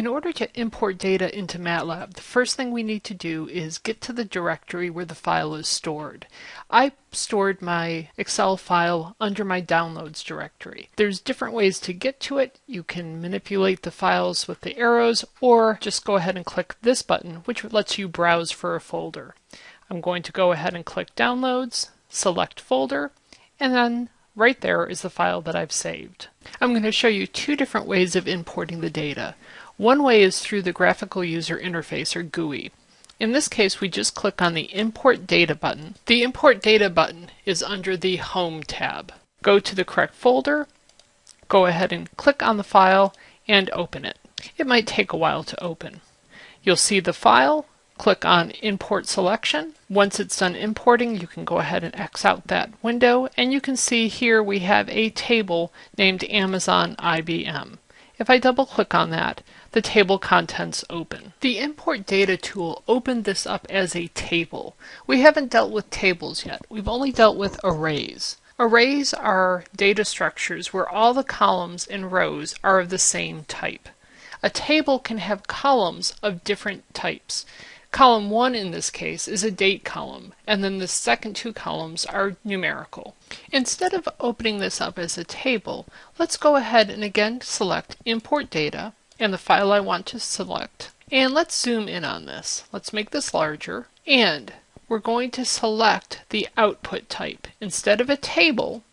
In order to import data into MATLAB, the first thing we need to do is get to the directory where the file is stored. I stored my Excel file under my downloads directory. There's different ways to get to it. You can manipulate the files with the arrows or just go ahead and click this button which lets you browse for a folder. I'm going to go ahead and click downloads, select folder, and then right there is the file that I've saved. I'm going to show you two different ways of importing the data. One way is through the Graphical User Interface, or GUI. In this case, we just click on the Import Data button. The Import Data button is under the Home tab. Go to the correct folder, go ahead and click on the file, and open it. It might take a while to open. You'll see the file, click on Import Selection. Once it's done importing, you can go ahead and X out that window, and you can see here we have a table named Amazon IBM. If I double click on that, the table contents open. The import data tool opened this up as a table. We haven't dealt with tables yet. We've only dealt with arrays. Arrays are data structures where all the columns and rows are of the same type. A table can have columns of different types. Column 1 in this case is a date column, and then the second two columns are numerical. Instead of opening this up as a table, let's go ahead and again select Import Data and the file I want to select. And let's zoom in on this. Let's make this larger, and we're going to select the output type. Instead of a table,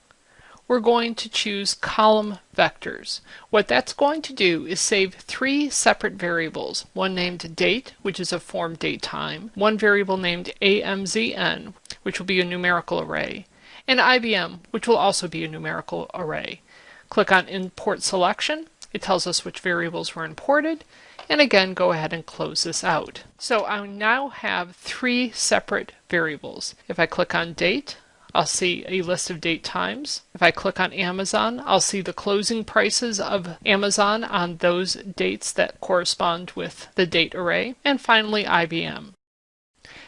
we're going to choose column vectors. What that's going to do is save three separate variables, one named date, which is a form date time, one variable named AMZN, which will be a numerical array, and IBM, which will also be a numerical array. Click on Import Selection. It tells us which variables were imported, and again go ahead and close this out. So I now have three separate variables. If I click on date, I'll see a list of date times. If I click on Amazon, I'll see the closing prices of Amazon on those dates that correspond with the date array. And finally, IBM.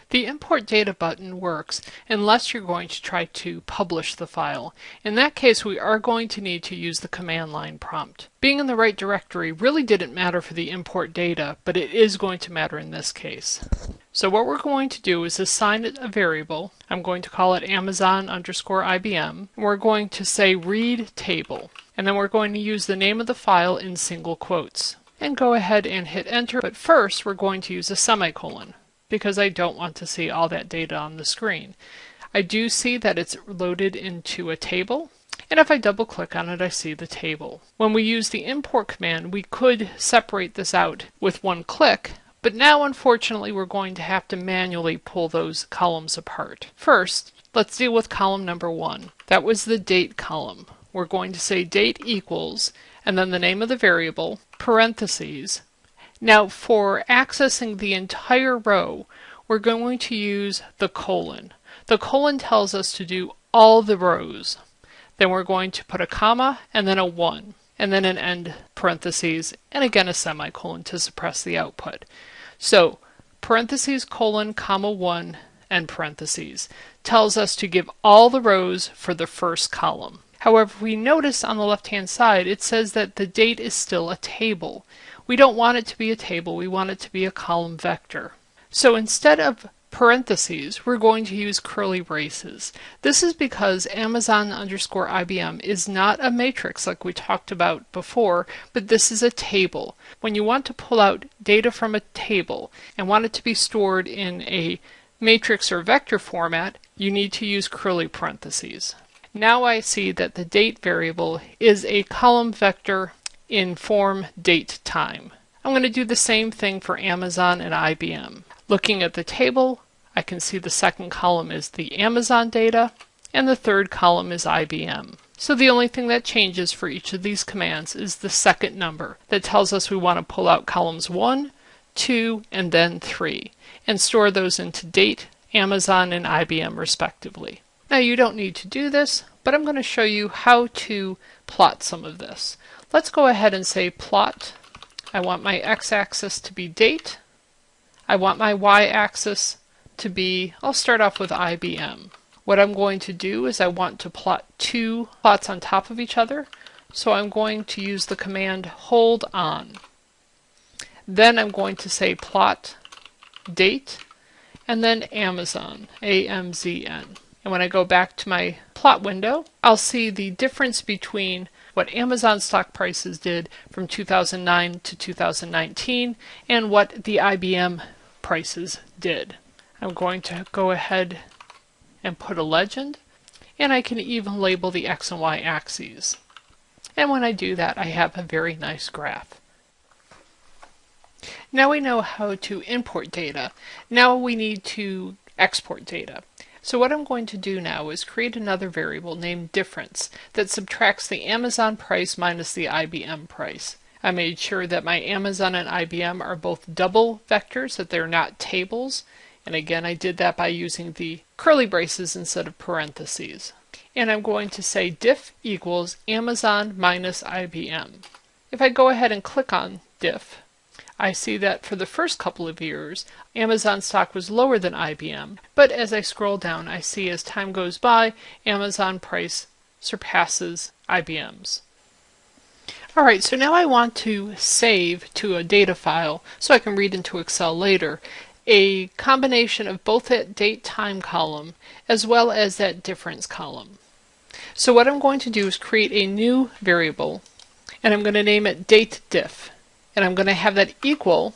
The Import Data button works unless you're going to try to publish the file. In that case, we are going to need to use the command line prompt. Being in the right directory really didn't matter for the import data, but it is going to matter in this case. So what we're going to do is assign it a variable. I'm going to call it Amazon underscore IBM. We're going to say read table. And then we're going to use the name of the file in single quotes. And go ahead and hit enter. But first, we're going to use a semicolon because I don't want to see all that data on the screen. I do see that it's loaded into a table, and if I double click on it, I see the table. When we use the import command, we could separate this out with one click, but now unfortunately we're going to have to manually pull those columns apart. First, let's deal with column number one. That was the date column. We're going to say date equals, and then the name of the variable, parentheses, now for accessing the entire row, we're going to use the colon. The colon tells us to do all the rows. Then we're going to put a comma and then a 1 and then an end parentheses and again a semicolon to suppress the output. So parentheses colon comma 1 and parentheses tells us to give all the rows for the first column. However, we notice on the left hand side it says that the date is still a table. We don't want it to be a table, we want it to be a column vector. So instead of parentheses, we're going to use curly braces. This is because Amazon underscore IBM is not a matrix like we talked about before, but this is a table. When you want to pull out data from a table and want it to be stored in a matrix or vector format, you need to use curly parentheses. Now I see that the date variable is a column vector in form date time. I'm going to do the same thing for Amazon and IBM. Looking at the table, I can see the second column is the Amazon data and the third column is IBM. So the only thing that changes for each of these commands is the second number that tells us we want to pull out columns 1, 2, and then 3 and store those into date, Amazon, and IBM respectively. Now you don't need to do this, but I'm going to show you how to plot some of this. Let's go ahead and say plot. I want my x-axis to be date. I want my y-axis to be, I'll start off with IBM. What I'm going to do is I want to plot two plots on top of each other. So I'm going to use the command hold on. Then I'm going to say plot date and then Amazon, A-M-Z-N. And when I go back to my plot window, I'll see the difference between what Amazon stock prices did from 2009 to 2019 and what the IBM prices did. I'm going to go ahead and put a legend and I can even label the X and Y axes. And when I do that, I have a very nice graph. Now we know how to import data. Now we need to export data. So what I'm going to do now is create another variable named difference that subtracts the Amazon price minus the IBM price. I made sure that my Amazon and IBM are both double vectors, that they're not tables. And again, I did that by using the curly braces instead of parentheses. And I'm going to say diff equals Amazon minus IBM. If I go ahead and click on diff, I see that for the first couple of years, Amazon stock was lower than IBM, but as I scroll down, I see as time goes by, Amazon price surpasses IBM's. Alright, so now I want to save to a data file so I can read into Excel later a combination of both that date time column as well as that difference column. So what I'm going to do is create a new variable and I'm going to name it date diff and I'm going to have that equal,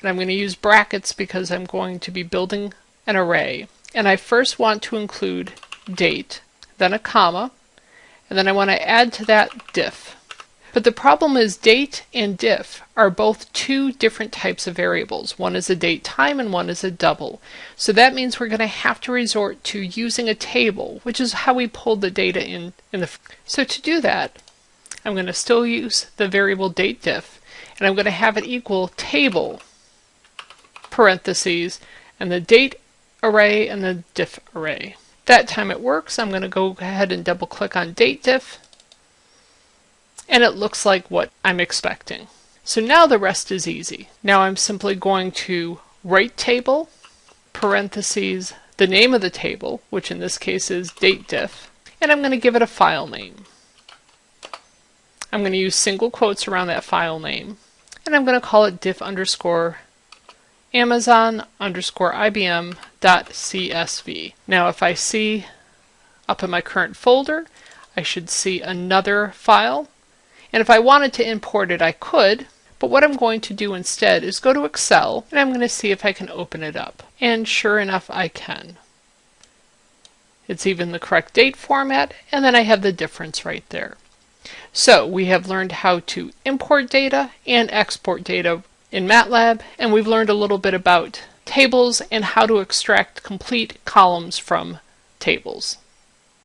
and I'm going to use brackets because I'm going to be building an array. And I first want to include date, then a comma, and then I want to add to that diff. But the problem is date and diff are both two different types of variables. One is a date time and one is a double. So that means we're going to have to resort to using a table, which is how we pulled the data in. in the so to do that, I'm going to still use the variable date diff, and I'm going to have it equal table parentheses and the date array and the diff array. That time it works, I'm going to go ahead and double click on date diff and it looks like what I'm expecting. So now the rest is easy. Now I'm simply going to write table parentheses the name of the table, which in this case is date diff, and I'm going to give it a file name. I'm going to use single quotes around that file name and I'm going to call it diff underscore Amazon underscore IBM dot CSV. Now if I see up in my current folder, I should see another file. And if I wanted to import it, I could. But what I'm going to do instead is go to Excel and I'm going to see if I can open it up. And sure enough, I can. It's even the correct date format, and then I have the difference right there. So we have learned how to import data and export data in MATLAB, and we've learned a little bit about tables and how to extract complete columns from tables.